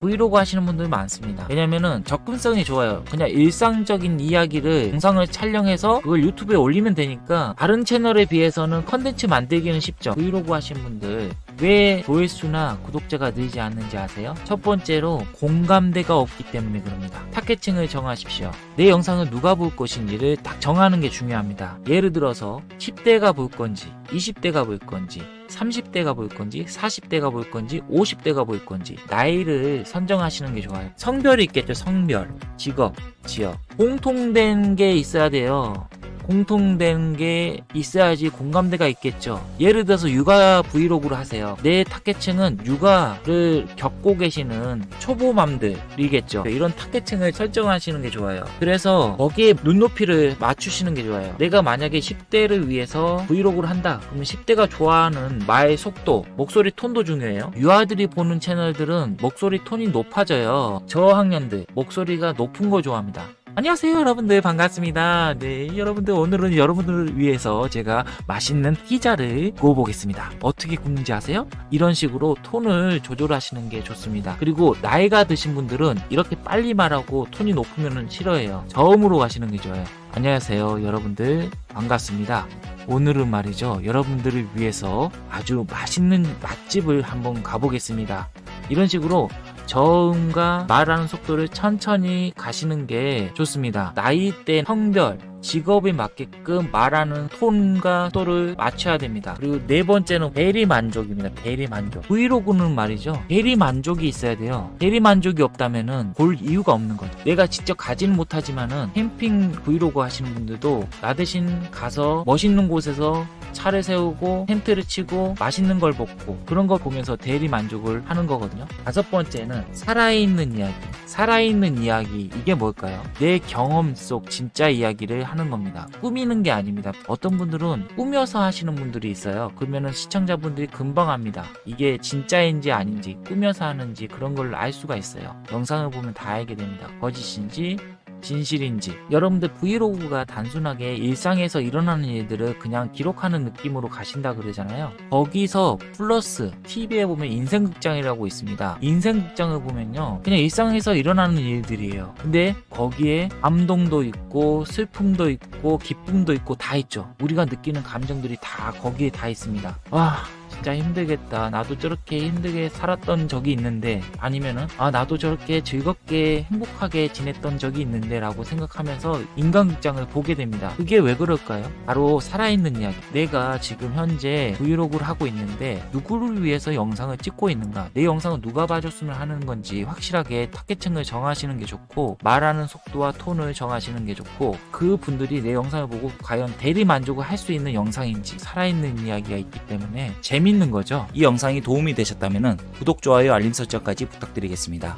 브이로그 하시는 분들 많습니다. 왜냐면은 접근성이 좋아요. 그냥 일상적인 이야기를 영상을 촬영해서 그걸 유튜브에 올리면 되니까 다른 채널에 비해서는 컨텐츠 만들기는 쉽죠. 브이로그 하시는 분들 왜 조회수나 구독자가 늘지 않는지 아세요? 첫 번째로 공감대가 없기 때문에 그럽니다. 타겟층을 정하십시오. 내 영상을 누가 볼 것인지를 딱 정하는 게 중요합니다. 예를 들어서 10대가 볼 건지 20대가 볼 건지 30대가 볼 건지 40대가 볼 건지 50대가 볼 건지 나이를 선정하시는 게 좋아요. 성별이 있겠죠 성별. 직업 지역. 공통된 게 있어야 돼요 공통된 게 있어야지 공감대가 있겠죠. 예를 들어서 육아 브이로그를 하세요. 내 타겟층은 육아를 겪고 계시는 초보맘들이겠죠. 이런 타겟층을 설정하시는 게 좋아요. 그래서 거기에 눈높이를 맞추시는 게 좋아요. 내가 만약에 10대를 위해서 브이로그를 한다. 그러면 10대가 좋아하는 말 속도 목소리 톤도 중요해요. 유아들이 보는 채널들은 목소리 톤이 높아져요. 저학년들 목소리가 높은 거 좋아합니다 안녕하세요 여러분들. 반갑습니다. 네 여러분들 오늘은 여러분들을 위해서 제가 맛있는 피자를 구워보겠습니다. 어떻게 굽는지 아세요? 이런 식으로 톤을 조절하시는 게 좋습니다. 그리고 나이가 드신 분들은 이렇게 빨리 말하고 톤이 높으면 싫어해요. 저음으로 가시는 게 좋아요. 안녕하세요 여러분들. 반갑습니다. 오늘은 말이죠. 여러분들을 위해서 아주 맛있는 맛집을 한번 가보겠습니다. 이런 식으로 저음과 말하는 속도를 천천히 가시는 게 좋습니다. 나이대, 성별, 직업에 맞게끔 말하는 톤과 속도를 맞춰야 됩니다. 그리고 네 번째는 대리 만족입니다. 대리 만족. 브이로그는 말이죠. 대리 만족이 있어야 돼요. 대리 만족이 없다면 은 볼 이유가 없는 거죠. 내가 직접 가지는 못하지만 은 캠핑 브이로그 하시는 분들도 나 대신 가서 멋있는 곳에서 차를 세우고 텐트를 치고 맛있는 걸 먹고 그런 걸 보면서 대리 만족을 하는 거거든요. 다섯 번째는 살아있는 이야기. 살아있는 이야기 이게 뭘까요? 내 경험 속 진짜 이야기를 하는 겁니다. 꾸미는 게 아닙니다. 어떤 분들은 꾸며서 하시는 분들이 있어요. 그러면은 시청자분들이 금방 압니다. 이게 진짜인지 아닌지 꾸며서 하는지 그런 걸 알 수가 있어요. 영상을 보면 다 알게 됩니다. 거짓인지 진실인지. 여러분들 브이로그가 단순하게 일상에서 일어나는 일들을 그냥 기록하는 느낌으로 가신다 그러잖아요. 거기서 플러스 TV에 보면 인생극장이라고 있습니다. 인생극장을 보면요 그냥 일상에서 일어나는 일들이에요. 근데 거기에 감동도 있고 슬픔도 있고 기쁨도 있고 다 있죠. 우리가 느끼는 감정들이 다 거기에 다 있습니다. 와 진짜 힘들겠다. 나도 저렇게 힘들게 살았던 적이 있는데 아니면은 아 나도 저렇게 즐겁게 행복하게 지냈던 적이 있는데 라고 생각하면서 인간극장을 보게 됩니다. 그게 왜 그럴까요? 바로 살아있는 이야기. 내가 지금 현재 브이로그를 하고 있는데 누구를 위해서 영상을 찍고 있는가? 내 영상을 누가 봐줬으면 하는 건지 확실하게 타겟층을 정하시는 게 좋고 말하는 속도와 톤을 정하시는 게 좋고 그 분들이 내 영상을 보고 과연 대리 만족을 할 수 있는 영상인지 살아있는 이야기가 있기 때문에 재미 재밌는 거죠. 이 영상이 도움이 되셨다면 구독, 좋아요, 알림 설정까지 부탁드리겠습니다.